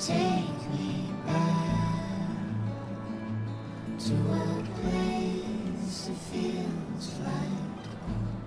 Take me back to a place that feels like home.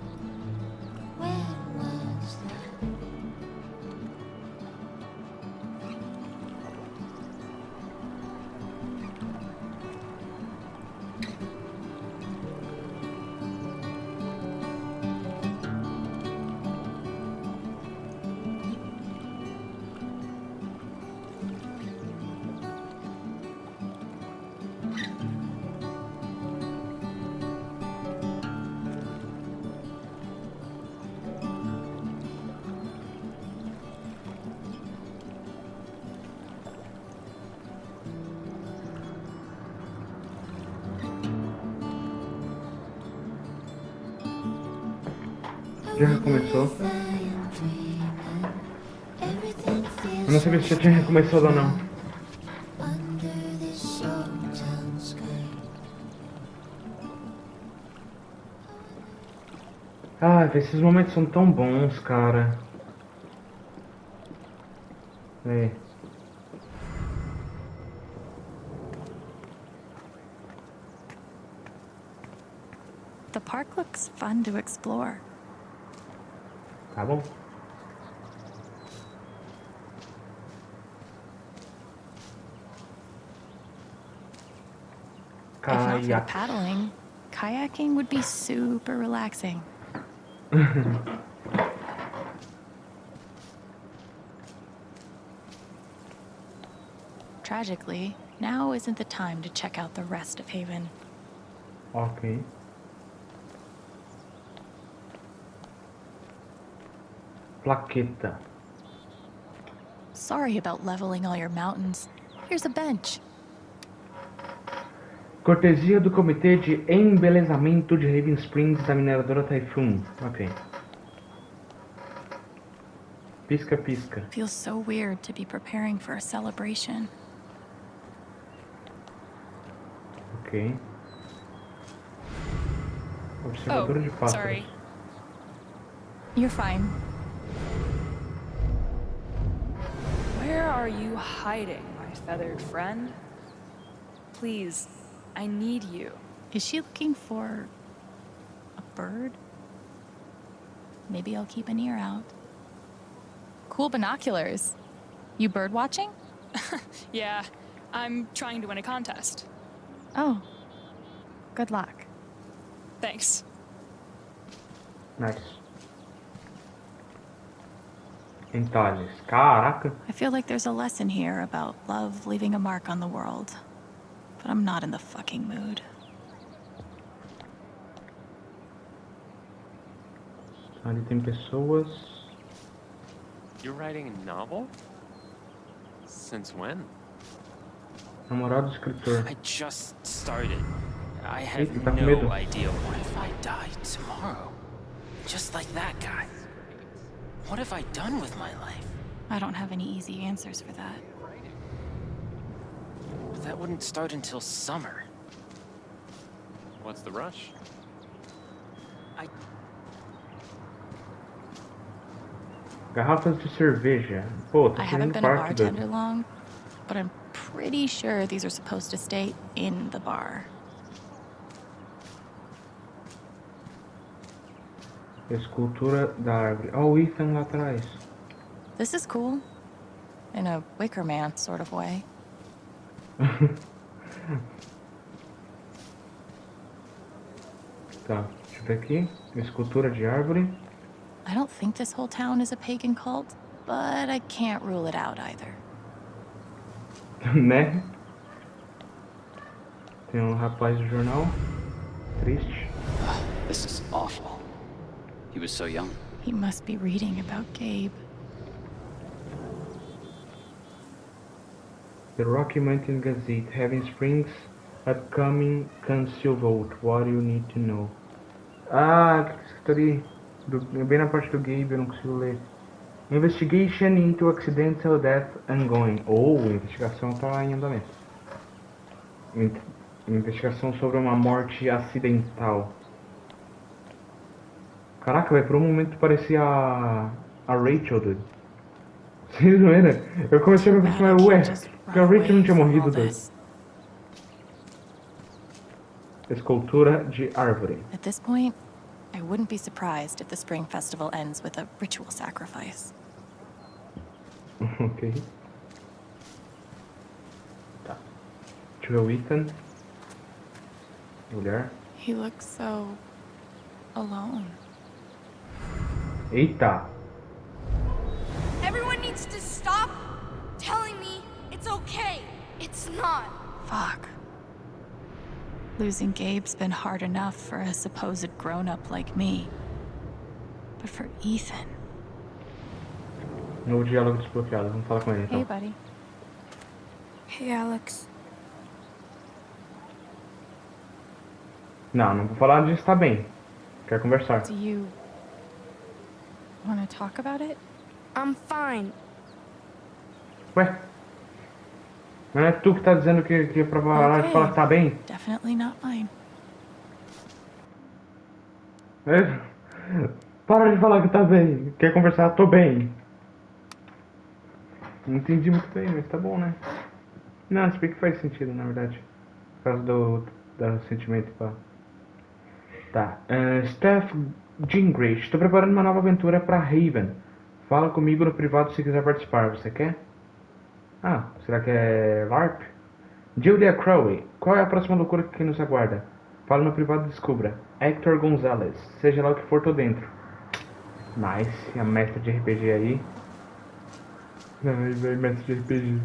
Já recomeçou. Eu não sabia se já tinha recomeçado ou não. Ah, esses momentos são tão bons, cara. É. The park looks fun to explore. Tá bom. If not for paddling, kayaking would be super relaxing. Tragically, now isn't the time to check out the rest of Haven. Ok. Plaqueta. Sorry about leveling all your mountains. Here's a bench. Cortesia do Comitê de Embelezamento de Raven Springs da mineradora Typhoon. Ok. Pisca, pisca. Feels so weird to be preparing for a celebration. Ok. Observador de pássaros. sorry. You're fine. Where are you hiding, my feathered friend? Please, I need you. Is she looking for a bird? Maybe I'll keep an ear out. Cool binoculars. You bird watching? Yeah, I'm trying to win a contest. Oh. Good luck. Thanks. Nice. Entalhes. Caraca. I feel like there's a lesson here about love leaving a mark on the world. But I'm not in the fucking mood. Ali tem pessoas. You're writing a novel? Since when? Namorado do escritor. I just started. I have Eita, tá medo. no idea. What if I die tomorrow? Just like that guy. What have I done with my life? I don't have any easy answers for that. But That wouldn't start until summer. What's the rush? I Garrafas de cerveja. Pô, tô I haven't been a bartender long, but I'm pretty sure these are supposed to stay in the bar. Escultura da árvore. Ó, o Ethan lá atrás. This is cool. In a Wicker Man sort of way. Tá, deixa eu ver aqui. Escultura de árvore. I don't think this whole town is a pagan cult, but I can't rule it out either. né? Tem um rapaz do jornal. Triste. This is awful. He was so young. He must be reading about Gabe. The Rocky Mountain Gazette, Heaven Springs, upcoming cancel vote. What you need to know. Ah, que ali. Do- bem na parte do Gabe, eu não consigo ler. Investigation into accidental death ongoing. Ou a investigação tá em andamento. In- Investigação sobre uma morte acidental. Caraca, velho, por um momento parecia a, a Rachel, dude. Sem zoeira. Eu comecei a me aproximar, ué, can't just que o run Rich não tinha morrido doido. this. Escultura de árvore. At this point, I wouldn't be surprised if the Spring Festival ends with a ritual sacrifice. ok. Tá. Deixa eu ver o Ethan. Mulher. He looks so alone. Eita! Everyone needs to stop telling me it's okay. It's not. Fuck. Losing Gabe's been hard enough for a supposed grown up like me. But for Ethan. Novo diálogo desbloqueado. Vamos falar com ele então. Hey, buddy. Hey, Alex. Não, não vou falar disso, tá bem. Quer conversar. Do you want to talk about it? I'm fine. Ué? Não é tu que tá dizendo que, que é pra parar de Ok. falar que tá bem? Definitely not mine. É? Para de falar que tá bem. Quer conversar? Tô bem. Não entendi muito bem, mas tá bom, né? Não, se bem que faz sentido, na verdade. Por causa do, do sentimento, pá. Tá. Uh, Steph Gingrich, estou preparando uma nova aventura pra Raven. Fala comigo no privado se quiser participar. Você quer? Ah, será que é LARP? Julia Crowley, qual é a próxima loucura que nos aguarda? Fala no privado e descubra. Hector Gonzalez, seja lá o que for, tô dentro. Nice, a mestre de RPG aí. Ai, velho, mestre de RPG.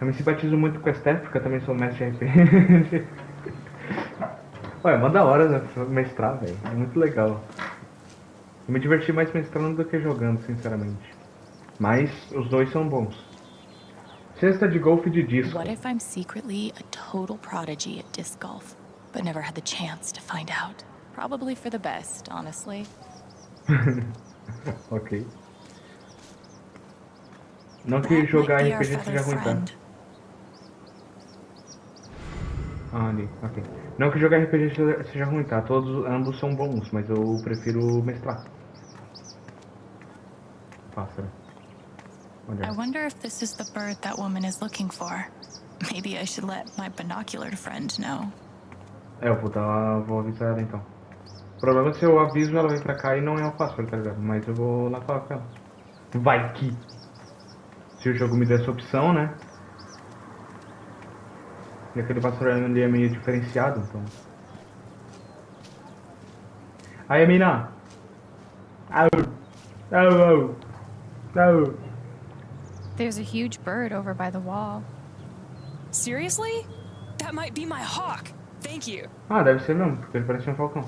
Eu me simpatizo muito com a Steph, porque eu também sou mestre de RPG. Ué, manda hora né, mestrar, velho. É muito legal. Eu me diverti mais mestrando do que jogando, sinceramente. Mas os dois são bons. Cesta de golfe de disco. What if I'm secretly a total prodigy at disc golf, but never had the chance to find out? Probably for the best, honestly. ok. Não que jogar RPG seja ruim, tá? Ah, ali, ok. Não que jogar RPG seja- ruim, tá? Todos, ambos são bons, mas eu prefiro mestrar. Pássaro. Olha. I wonder if this is the bird that woman is looking for. Maybe I should let my binocular friend know. É, eu vou dar. vou avisar ela então. O problema é se eu aviso ela vem pra cá e não é o pássaro, tá ligado? Mas eu vou lá falar com ela. Vai que. Se o jogo me der essa opção, né? E aquele pássaro ali é meio diferenciado, então. Aí, mina! Au! Au, au! Au! There's a huge bird over by the wall. Seriously? That might be my hawk. Thank you. Ah, deve ser mesmo, porque ele parece um falcão.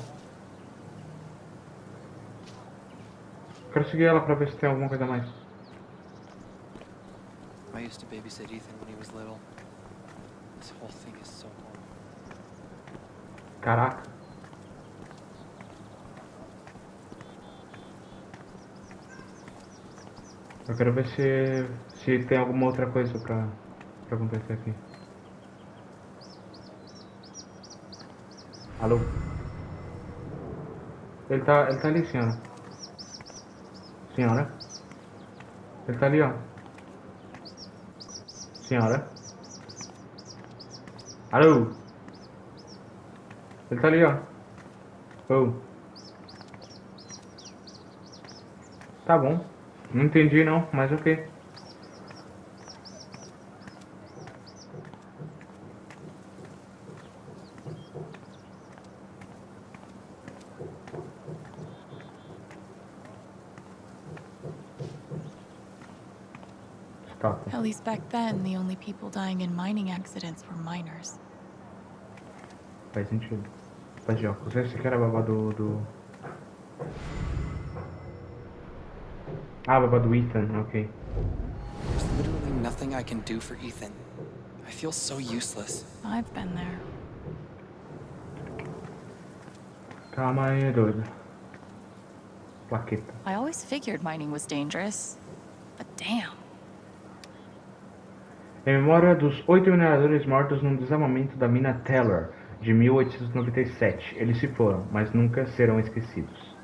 Quero seguir ela pra ver se tem alguma coisa a mais. I used to babysit Ethan when he was little. This whole thing is so horrible. Caraca. Eu quero ver se, se tem alguma outra coisa pra, pra acontecer aqui. Alô? Ele tá, ele tá ali, senhora. Senhora? Ele tá ali, ó. Senhora? Alô? Ele tá ali, ó. Oh. Tá bom. Não entendi não, mas ok. Back then, the only people dying in mining accidents were miners. Faz sentido. Faz de óculos. Esse aqui era a babá do, do... Ah, a babá do Ethan, ok. There's literally nothing I can do for Ethan. I feel so useless. I've been there. Calma aí, doido. Plaqueta. I always figured mining was dangerous. But damn. Em memória dos oito mineradores mortos num desabamento da mina Teller, de 1897. Eles se foram, mas nunca serão esquecidos.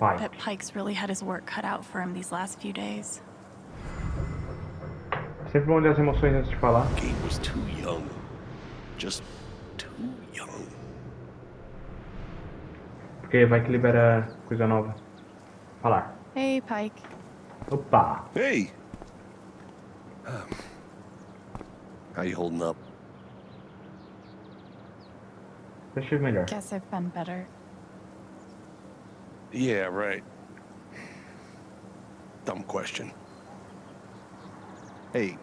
Pike. Pike's really had his work cut out for him these last few days. Sempre bom olhar as emoções antes de falar. Gabe was too young. Just too young. Porque vai que libera coisa nova. Falar. Hey, Pike. Opa! Hey! Um, how you holding up? Já estive melhor. Guess I've been better. Yeah, right. Dumb question. Hey,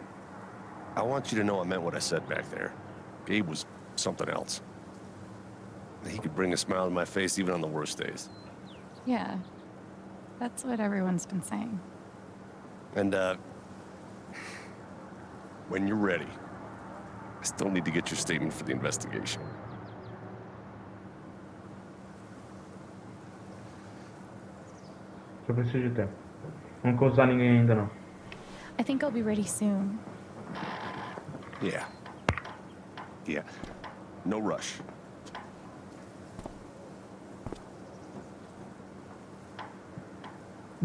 I want you to know I meant what I said back there. Gabe was something else. He could bring a smile to my face even on the worst days. Yeah. That's what everyone's been saying. And, uh, when you're ready, I still need to get your statement for the investigation. Só preciso de tempo. Não vou usar ninguém ainda não. I think I'll be ready soon. Yeah. Yeah. No rush.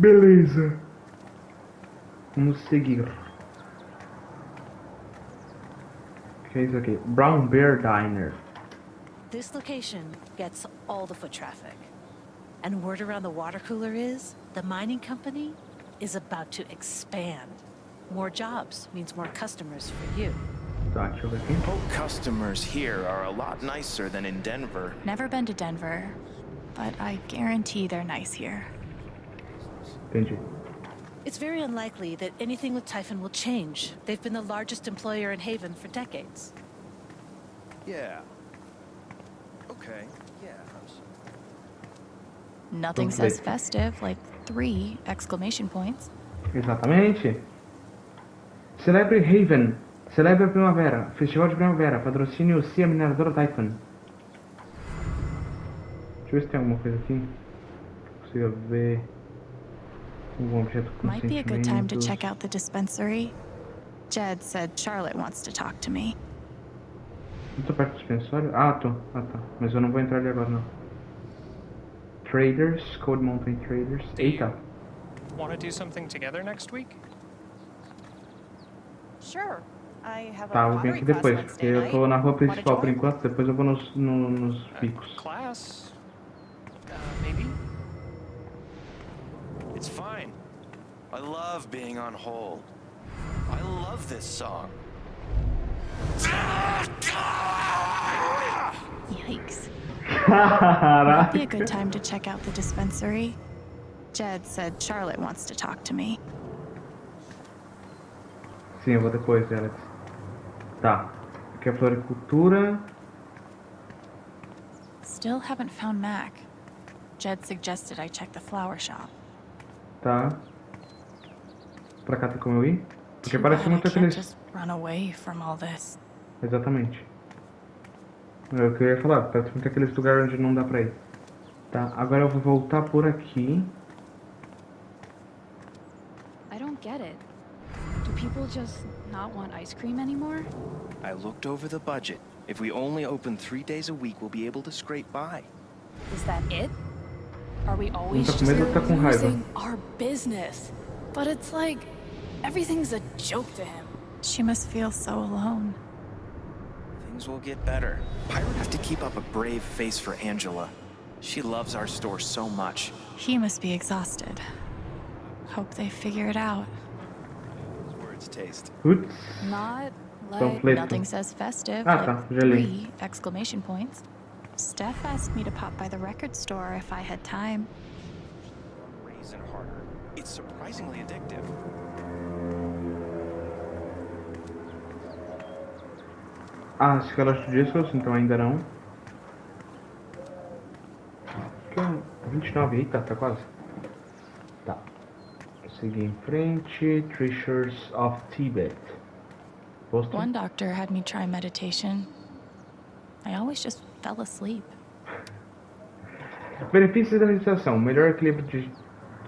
Beleza. Vamos seguir. O que é isso aqui? Brown Bear Diner. This location gets all the foot traffic. And word around the water cooler is the mining company is about to expand. More jobs means more customers for you. Tá, deixa eu ver aqui. Boat customers here are a lot nicer than in Denver. Never been to Denver, but I guarantee they're nice here. Entendi. It's very unlikely that anything with Typhon will change. They've been the largest employer in Haven for decades. Yeah. Okay. Yeah. I'm s- Nothing Okay. says festive like three exclamation points. Exatamente. Celebre Haven. Celebre a Primavera. Festival de Primavera. Patrocínio CIA Mineradora Typhon. Deixa eu ver se tem alguma coisa aqui. Consiga ver. Algum objeto com Might be a good time to check out the dispensary. Jed said Charlotte wants to talk to me. Não tô perto do dispensório? Ah, tô. Ah, tá. Mas eu não vou entrar ali agora, não. Traders. Cold Mountain Traders. Eita. Want to do something together next week? Sure. I have Tá, a eu vou vir pottery aqui class depois, porque eu tô na rua principal por enquanto, depois eu vou nos, no- nos bicos. Class? Uh, maybe? It's fine. I love being on hold. I love this song. Yikes. Might be a good time to check out the dispensary. Jed said Charlotte wants to talk to me. Sim, eu vou depois, Alex. Tá. Aqui é a floricultura. Still haven't found Mac. Jed suggested I check the flower shop. Tá. Pra cá tem como eu ir? Porque parece muito aqueles. Exatamente. É o que eu ia falar, parece muito aqueles lugares onde não dá pra ir. Tá, agora eu vou voltar por aqui. I don't get it. Do people just not want ice cream anymore? I looked over the budget. If we only open three days a week, we'll be able to scrape by. Is that it? Are we always tá com just medo ou tá com raiva? losing our business? But it's like everything's a joke to him. She must feel so alone. Things will get better. Pirate have to keep up a brave face for Angela. She loves our store so much. He must be exhausted. Hope they figure it out. Those words taste. Putz. Not Então, like Fleto. Nothing says festive. Ah, like tá, three exclamation points. Steph asked me to pop by the record store if I had time. Raisin harder. It's surprisingly addictive. Ah, esse calote de discos, então ainda não. 29, eita, tá quase. Tá. Seguir em frente. Treasures of Tibet. Posto? One doctor had me try meditation. I always just fell asleep. Benefícios da meditação: melhor equilíbrio de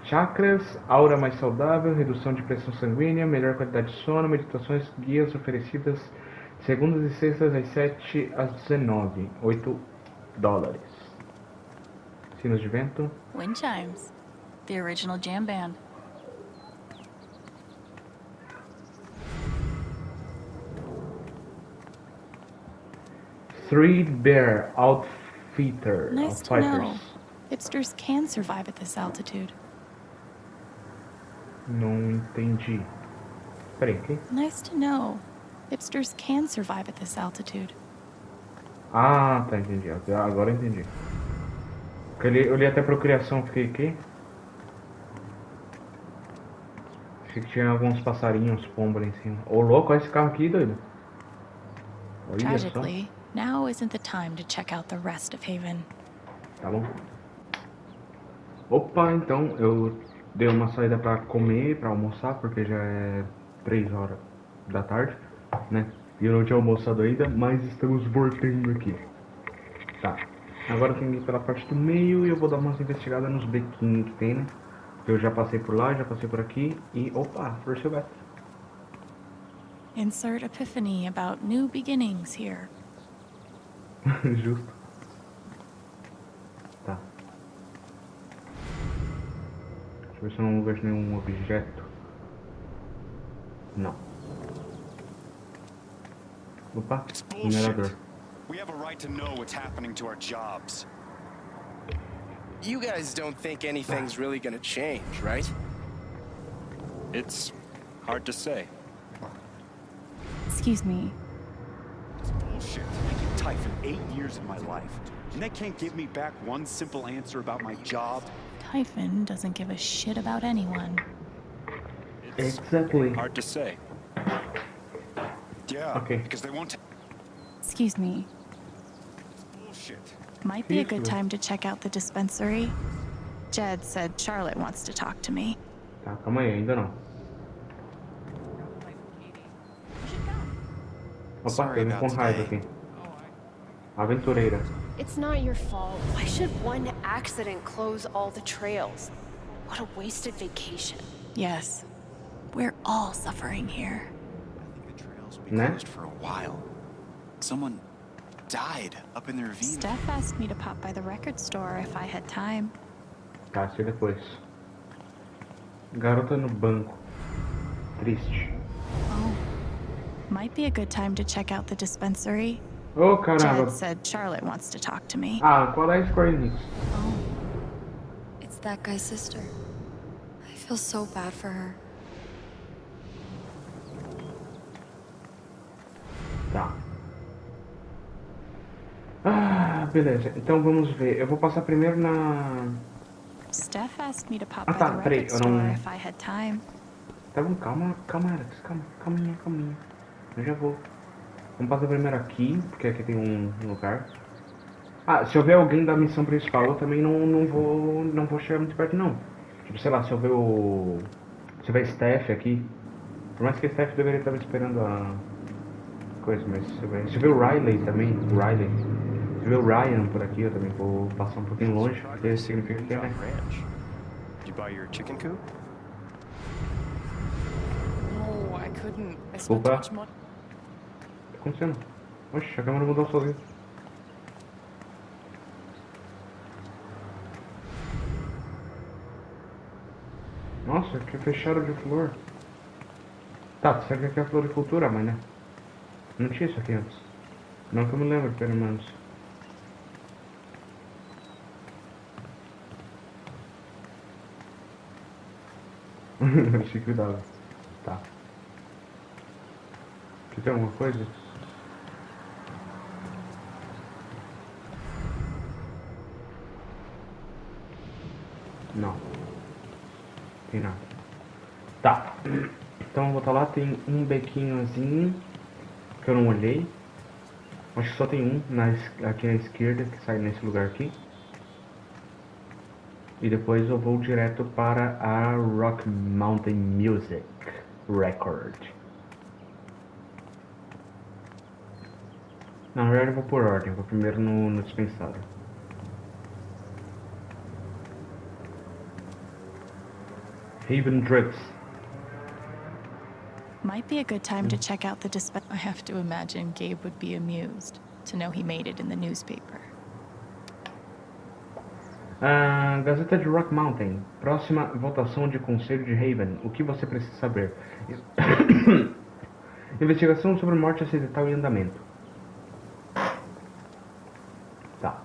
chakras, aura mais saudável, redução de pressão sanguínea, melhor qualidade de sono, meditações guias oferecidas segundas e sextas às 7 às 19, 8 dólares. Sinos de vento. Wind chimes. The original jam band. Bear Outfitter Nice to know. Hipsters can survive at this altitude. Não entendi. Peraí? Nice to know. Hipsters can survive at this altitude. Ah, tá, entendi. Agora eu entendi. Eu li, eu li até procriação, fiquei aqui. Achei que tinha alguns passarinhos, pombo ali em cima. Ô louco, olha esse carro aqui, doido. Olha só. Now isn't the time to check out the rest of Haven. Tá bom. Opa, então eu dei uma saída pra comer, pra almoçar, porque já é 3 horas da tarde, né? E eu não tinha almoçado ainda, mas estamos voltando aqui. Tá. Agora tenho que ir pela parte do meio e eu vou dar umas investigadas nos bequinhos que tem, né? Eu já passei por lá, já passei por aqui e. Opa, Flor Silvestre. Insert epiphany about new beginnings here. Justo. Tá. Deixa eu ver se eu não vejo nenhum objeto. Não. Opa, minerador. We have a right to know what's happening to our jobs. You guys don't think anything's ah. really gonna change, right? It's hard to say. Excuse me. Bullshit. I give eight years of my life, and they can't give me back one simple answer about my job. Typhon doesn't give a shit about anyone. Exactly. Hard to say. Yeah, Okay. because they won't. Excuse me. Bullshit. Might be a good time to check out the dispensary. Jed said Charlotte wants to talk to me. Tá, calma aí, ainda não. Opa, Sorry eu vim com raiva aqui. Aventureira. It's not your fault. Why should one accident close all the trails? What a wasted vacation. Yes. We're all suffering here. I think the trails will Be Né? closed for a while. Someone died up in the ravine. Steph asked me to pop by the record store if I had time. Tá, sei depois. Garota no banco. Triste. Oh. Might be a good time to check out the dispensary. Ô, Jed caramba. said Charlotte wants to talk to me. Ah, qual é a Square Enix? It's that guy's sister. I feel so bad for her. Tá. Ah, beleza. Então vamos ver. Eu vou passar primeiro na. Steph asked me to pop Ah, by tá, the peraí, eu não- if I had time. Tá bom, calma, calma, Alex. Calma, calminha, calminha. Eu já vou. Vamos passar primeiro aqui, porque aqui tem um lugar. Ah, se houver alguém da missão principal, eu também não, não vou. não vou chegar muito perto não. Tipo, sei lá, se houver o. Se houver Steph aqui. Por mais que a Steph deveria estar me esperando a coisa, mas se houver. Se houver o Riley também, o Riley. Se houver o Ryan por aqui, eu também vou passar um pouquinho longe, porque significa que é, né? Opa. too much money. O que tá acontecendo? Oxe, a câmera mudou sozinha. Nossa, que fecharam de flor. Tá, será que aqui é floricultura, mas né? Não tinha isso aqui antes. Não que eu me lembro, pelo menos. Achei que dava. Tá. Aqui tem alguma coisa? Não. Tem nada. Tá. Então vou botar lá, tem um bequinhozinho que eu não olhei. Acho que só tem um na, aqui à esquerda que sai nesse lugar aqui. E depois eu vou direto para a Rock Mountain Music Record. Na verdade eu vou por ordem, vou primeiro no, no dispensário. Haven Drugs. Might be a good time to check out the disp. I have to imagine Gabe would be amused to know he made it in the newspaper. Gazeta de Rock Mountain. Próxima votação de Conselho de Haven. O que você precisa saber? Investigação sobre morte acidental em andamento. Tá.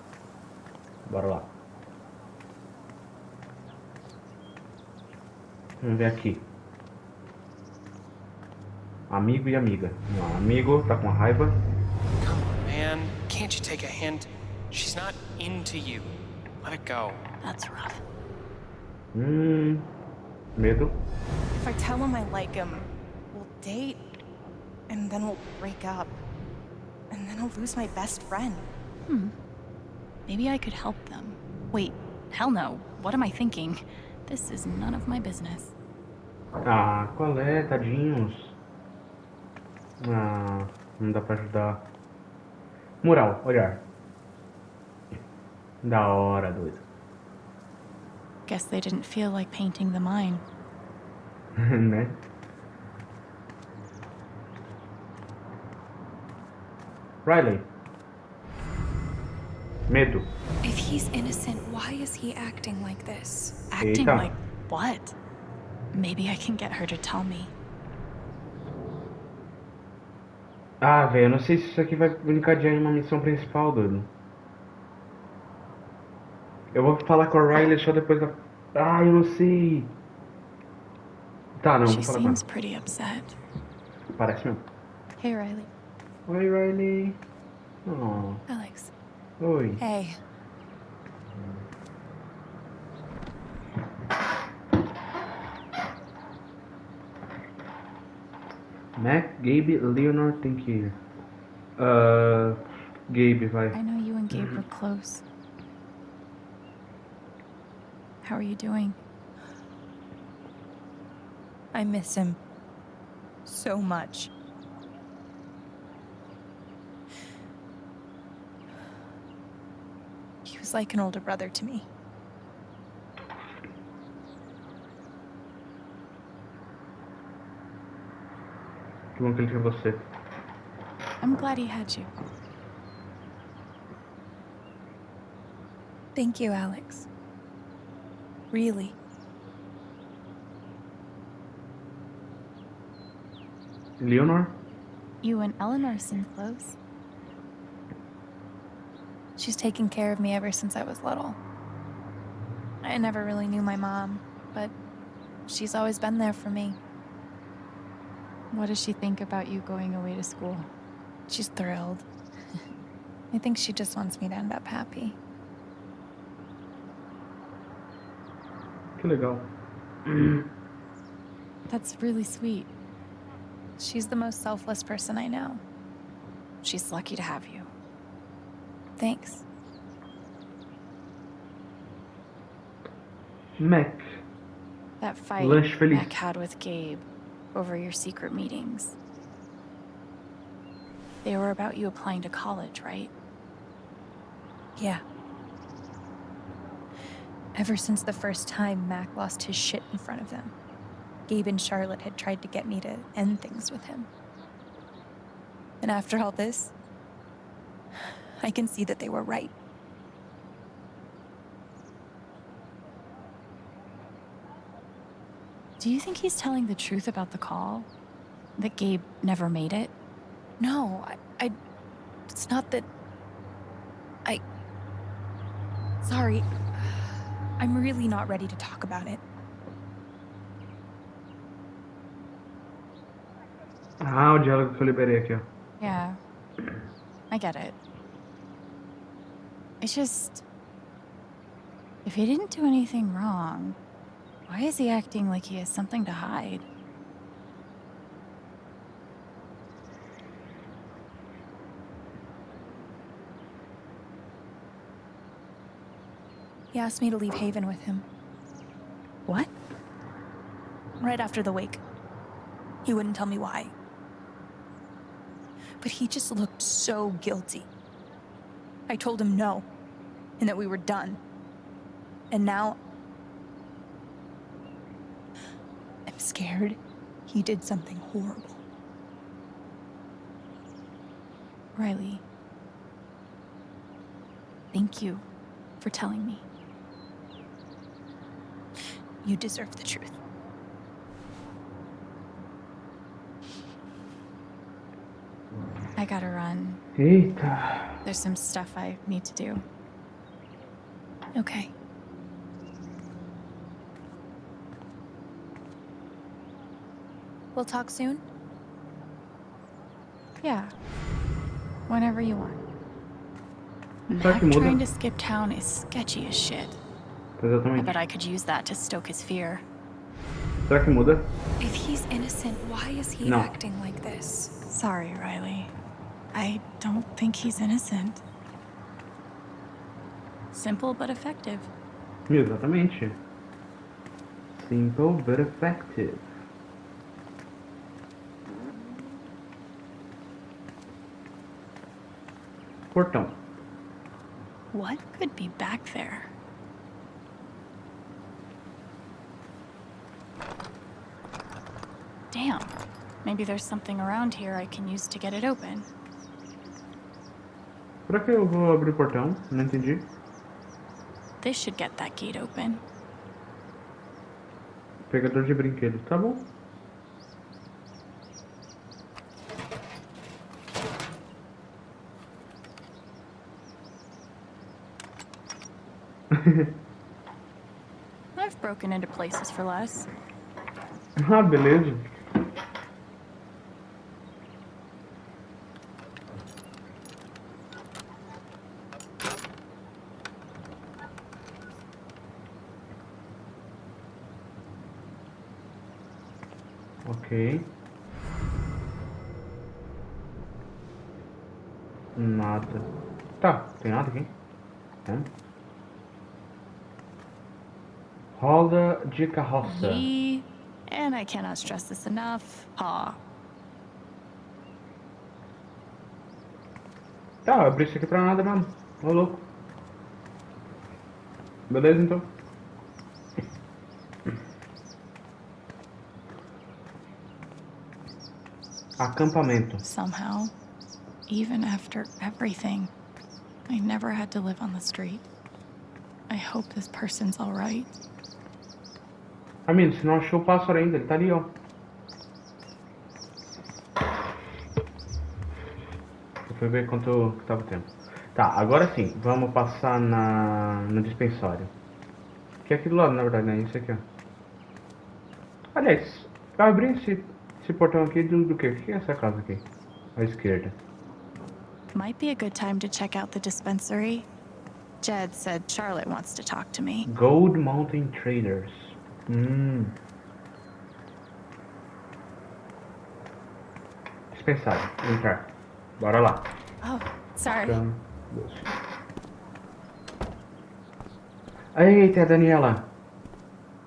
Bora lá. Vamos ver aqui. Amigo e amiga. Não, amigo tá com raiva. Man, can't you take a hint? She's not into you. Let it go. That's rough. Hum. Medo. If I tell him I like him, we'll date, and then we'll break up. And then I'll lose my best friend. Hmm. Maybe I could help them. Wait, hell no. What am I thinking? This is none of my business. Ah, qual é, tadinhos? Ah, não dá pra ajudar. Mural, olhar. Da hora, doido. Guess they didn't feel like painting the mine. né? Riley. Medo. If he's innocent, why is he acting like this? Acting Eita. like what? Maybe I can get her to tell me. Ah, velho, eu não sei se isso aqui vai encadear em uma missão principal, doido. Eu vou falar com a Riley só depois da. Ah, eu não sei. Tá, não, she vou falar com ela. pretty upset. Parece mesmo. Hey, Riley. Oi, Riley. Oh. Alex. Oi. Hey. Mac, Gabe, que ir. Ah, Gabe, vai. I know you and Gabe were close. How are you doing? I miss him so much. He was like an older brother to me. Que bom que ele tinha você. I'm glad he had you. Thank you, Alex. Really. Leonor? You and Eleanor seem close. She's taken care of me ever since I was little. I never really knew my mom, but she's always been there for me. What does she think about you going away to school? She's thrilled. I think she just wants me to end up happy. Que go. That's really sweet. She's the most selfless person I know. She's lucky to have you. Thanks. Mac. That fight Lanche feliz. Mac had with Gabe over your secret meetings. They were about you applying to college, right? Yeah. Ever since the first time Mac lost his shit in front of them, Gabe and Charlotte had tried to get me to end things with him. And after all this, I can see that they were right. Do you think he's telling the truth about the call? That Gabe never made it? No, I, I. It's not that. I. Sorry. I'm really not ready to talk about it. Ah, o diálogo que eu liberei aqui, ó. Yeah. I get it. It's just. If he didn't do anything wrong, why is he acting like he has something to hide? He asked me to leave Haven with him. What? Right after the wake. He wouldn't tell me why. But he just looked so guilty. I told him no, and that we were done. And now. I'm scared he did something horrible. Riley. Thank you for telling me. You deserve the truth. I gotta run. Eita. There's some stuff I need to do. Okay. We'll talk soon? Yeah. Whenever you want. Será que Mac trying to skip town is sketchy as shit. I bet I could use that to stoke his fear. Será que muda? If he's innocent, why is he No. acting like this? Sorry, Riley. I don't think he's innocent. Simple but effective. Exatamente. Simple but effective. Portão. What could be back there? Damn. Maybe there's something around here I can use to get it open. Pra que eu vou abrir o portão? Não entendi. This should get that gate open. Pegador de brinquedos, tá bom? Ah, beleza. De carroça. Yee. And I cannot stress this enough. Ha. Tá, eu abri isso aqui pra nada mesmo. Ô louco. Beleza então. Acampamento. Somehow, even after everything, I never had to live on the street. I hope this person's alright. Amigo, você não achou o pássaro ainda, ele tá ali, ó. Eu fui ver quanto que tava o tempo. Tá, agora sim, vamos passar na, no dispensório. Que é aqui do lado, na verdade, né? Isso aqui, ó. Aliás, eu abri esse, esse portão aqui do, do quê? O que é essa casa aqui? À esquerda. Might be a good time to check out the dispensary. Jed said Charlotte wants to talk to me. Gold Mountain Traders. Hum. Dispensário, entrar. Bora lá. Oh, sorry. Então. Eita, a Daniela.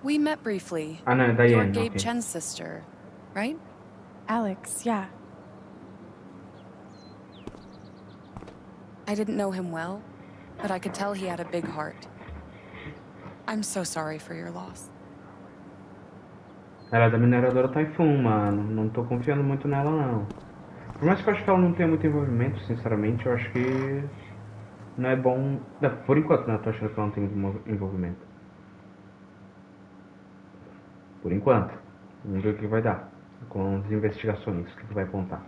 We met briefly. Ah, no, You're Gabe okay. Chen's sister, right? Alex, yeah. I didn't know him well, but I could tell he had a big heart. I'm so sorry for your loss. Ela é da mineradora Typhoon, mano. Não tô confiando muito nela, não. Por mais que eu acho que ela não tenha muito envolvimento, sinceramente, eu acho que não é bom. Não, Por enquanto, né? Eu tô achando que ela não tem envolvimento. Por enquanto. Vamos ver o que vai dar. Com as investigações, que que vai apontar.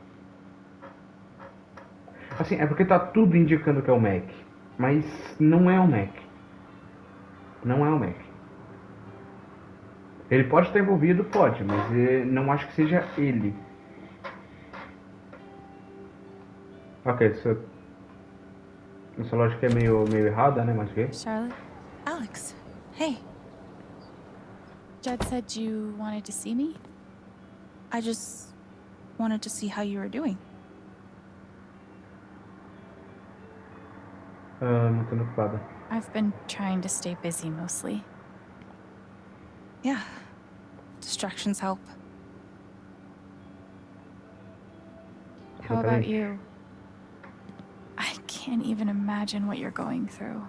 Assim, é porque tá tudo indicando que é o Mac. Mas não é o Mac. Não é o Mac. Ele pode estar envolvido, pode, mas eh, não acho que seja ele. Ok, essa, essa lógica é meio, meio errada, né? Mas ok. Charlotte? Alex, hey. Jed said you wanted to see me? I just wanted to see how you were doing. Ah, mantendo ocupada. I've been trying to stay busy mostly. Yeah. Distractions help. How about you? I can't even imagine what you're going through.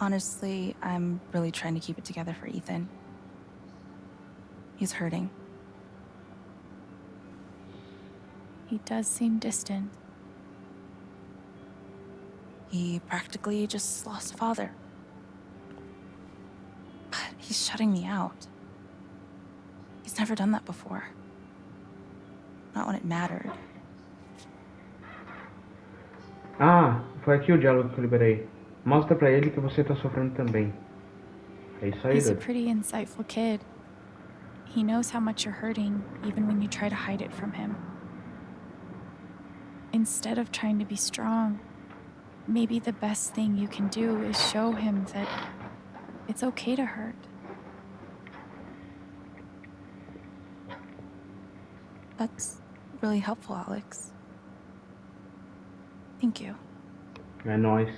Honestly, I'm really trying to keep it together for Ethan. He's hurting. He does seem distant. He practically just lost a father. He's shutting me out. He's never done that before. Not when it mattered. Ah, foi aqui o diálogo que eu liberei. Mostra pra ele que você tá sofrendo também. É isso aí, He's a pretty insightful kid. He knows how much you're hurting, even when you try to hide it from him. Instead of trying to be strong, maybe the best thing you can do is show him that it's okay to hurt. That's really helpful, Alex. Thank you. É nóis.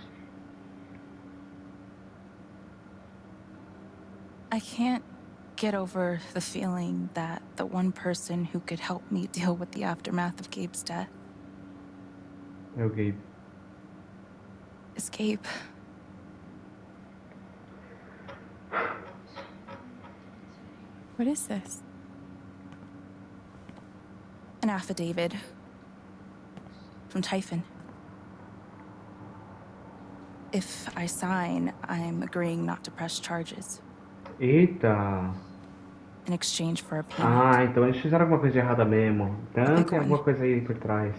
I can't get over the feeling that the one person who could help me deal with the aftermath of Gabe's death É o Gabe. is Gabe. What is this? An affidavit from Typhon. If I sign, I'm agreeing not to press charges Eita! in exchange for a payment. Ah, então eles fizeram alguma coisa errada mesmo. Então tem alguma coisa aí por trás.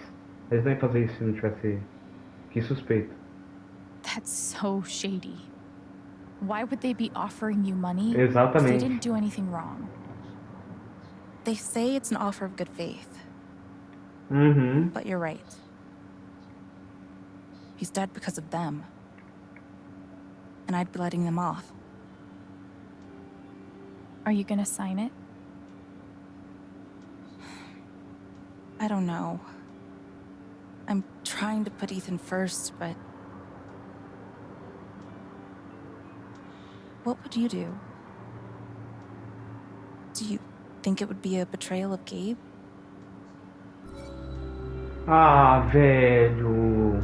Eles não iam fazer isso se não tivesse. Que suspeito. That's so shady. Why would they be offering you money if they didn't do anything wrong? They say it's an offer of good faith, Uhum. but you're right. He's dead because of them. And I'd be letting them off. Are you gonna sign it? I don't know. I'm trying to put Ethan first, but. What would you do? Do you think it would be a betrayal of Gabe? Ah, velho.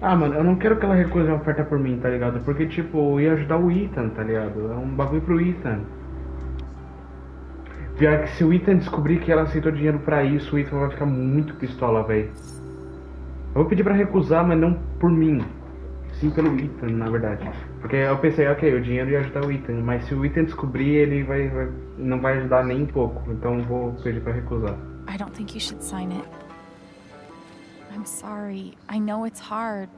Ah, mano, eu não quero que ela recuse a oferta por mim, tá ligado? Porque, tipo, ia ajudar o Ethan, tá ligado? É um bagulho pro Ethan. Pior que se o Ethan descobrir que ela aceitou dinheiro pra isso, o Ethan vai ficar muito pistola, velho. Eu vou pedir pra recusar, mas não por mim. Sim pelo Ethan, na verdade. Porque eu pensei, ok, o dinheiro ia ajudar o Ethan, mas se o Ethan descobrir, ele vai, vai- não vai ajudar nem um pouco. Então vou pedir pra recusar. I don't think you should sign it. I'm sorry. I know it's hard,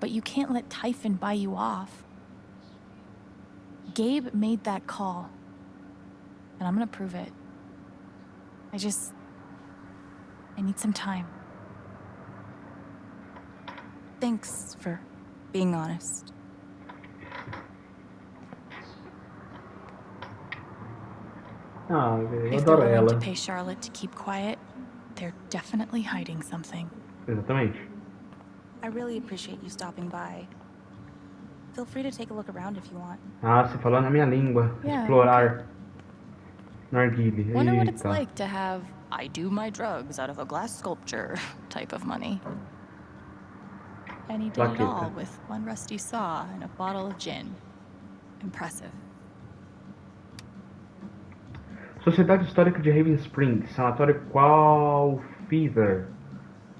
but you can't let Typhon buy you off. Gabe made that call, and I'm gonna prove it. I just. I need some time. Thanks for being honest. Ah, velho, eu If they're adoro willing ela. to pay Charlotte to keep quiet, they're definitely hiding something. Exatamente. I really appreciate you stopping by. Feel free to take a look around if you want. Ah, você falou na minha língua. Yeah, Explorar. Narguile. Wonder what it's like to have I do my drugs out of a glass sculpture type of money. Did it Plaqueta. all with one rusty saw and a bottle of gin. Impressive. Sociedade Histórica de Raven Springs, Sanatório Qual Fever.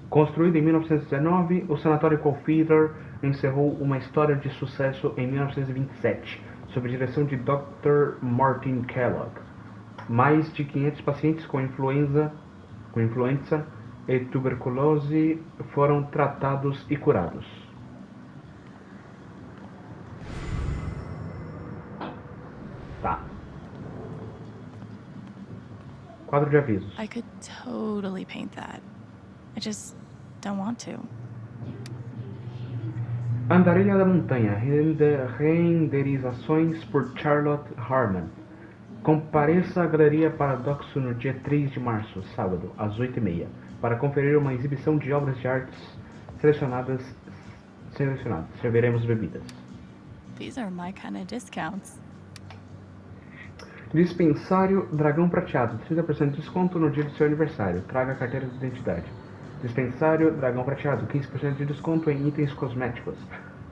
Construído em 1919, o Sanatório Qual Fever encerrou uma história de sucesso em 1927, sob a direção de Dr. Martin Kellogg. Mais de 500 pacientes com influenza, com influenza e tuberculose foram tratados e curados. Tá. Quadro de avisos. I could totally paint that. I just don't want to. Andarilha da Montanha, rende- renderizações por Charlotte Harman. Compareça à Galeria Paradoxo no dia 3 de março, sábado, às 8h30, para conferir uma exibição de obras de artes selecionadas. selecionadas. Serviremos bebidas. These are my kind of discounts. Dispensário Dragão Prateado, 30% de desconto no dia do seu aniversário. Traga a carteira de identidade. Dispensário Dragão Prateado, 15% de desconto em itens cosméticos.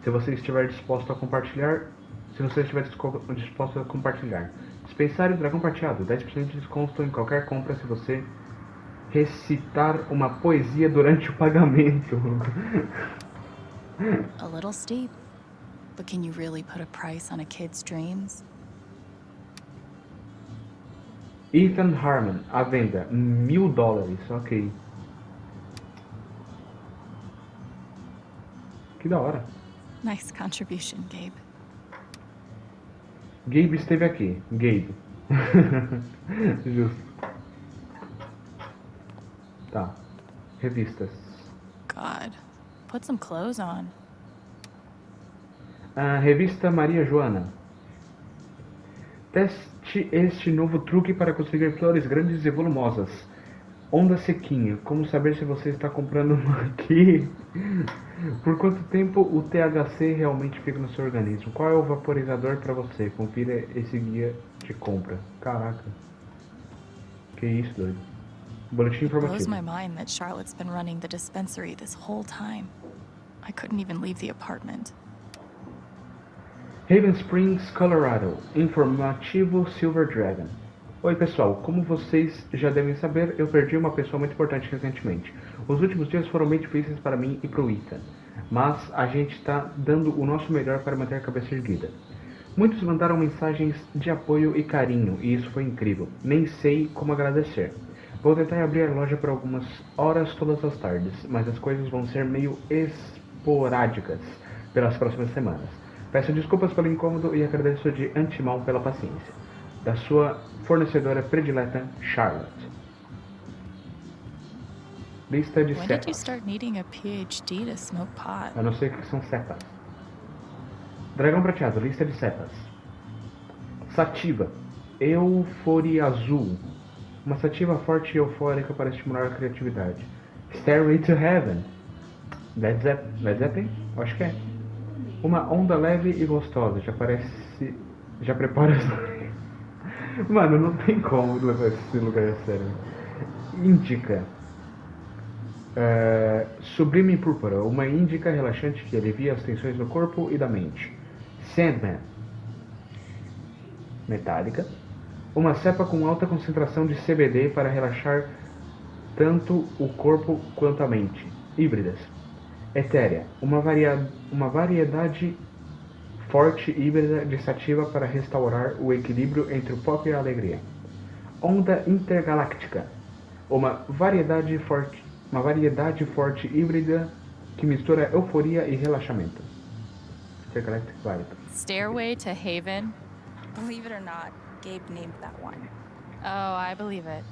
Se você estiver disposto a compartilhar, se você estiver disposto a compartilhar. Dispensário Dragão Prateado, 10% de desconto em qualquer compra se você recitar uma poesia durante o pagamento. A little steep. But can you really put a price on a kid's dreams? Ethan Harmon, à venda, mil dólares, ok. Que da hora. Nice contribution, Gabe. Gabe esteve aqui. Gabe. Justo. Tá. Revistas. God. Put some clothes on. A revista Maria Joana. Teste este novo truque para conseguir flores grandes e volumosas. Onda sequinha. Como saber se você está comprando uma aqui? Por quanto tempo o THC realmente fica no seu organismo? Qual é o vaporizador para você? Confira esse guia de compra. Caraca. Que isso, doido. Boletim Blows informativo. my mind that Charlotte's been running the dispensary this whole time. I couldn't even leave the apartment. Haven Springs, Colorado. Informativo Silver Dragon. Oi pessoal, como vocês já devem saber, eu perdi uma pessoa muito importante recentemente. Os últimos dias foram bem difíceis para mim e para o Ethan, mas a gente está dando o nosso melhor para manter a cabeça erguida. Muitos mandaram mensagens de apoio e carinho, e isso foi incrível. Nem sei como agradecer. Vou tentar abrir a loja por algumas horas todas as tardes, mas as coisas vão ser meio esporádicas pelas próximas semanas. Peço desculpas pelo incômodo e agradeço de antemão pela paciência. Da sua fornecedora predileta, Charlotte. Lista de When setas. a? A não ser que são setas. Dragão prateado, lista de setas. Sativa. Euforia azul. Uma sativa forte e eufórica para estimular a criatividade. Stairway to Heaven. Led Zeppelin? Led Zeppelin? Eu Acho que é. Uma onda leve e gostosa. Já parece. Já prepara as. Mano, não tem como levar esse lugar a sério. Indica. É, Sublime Púrpura, uma índica relaxante que alivia as tensões do corpo e da mente. Sandman, metálica, uma cepa com alta concentração de CBD para relaxar tanto o corpo quanto a mente. Híbridas. Etérea, uma, varia- uma variedade forte híbrida de sativa para restaurar o equilíbrio entre o pop e a alegria. Onda intergaláctica, uma variedade forte, uma variedade forte híbrida que mistura euforia e relaxamento. Intergalactic Vibe. Stairway to Haven? Believe it or not, Gabe named that one. Oh, I believe it.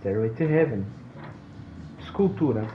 Stairway to Heaven. Escultura.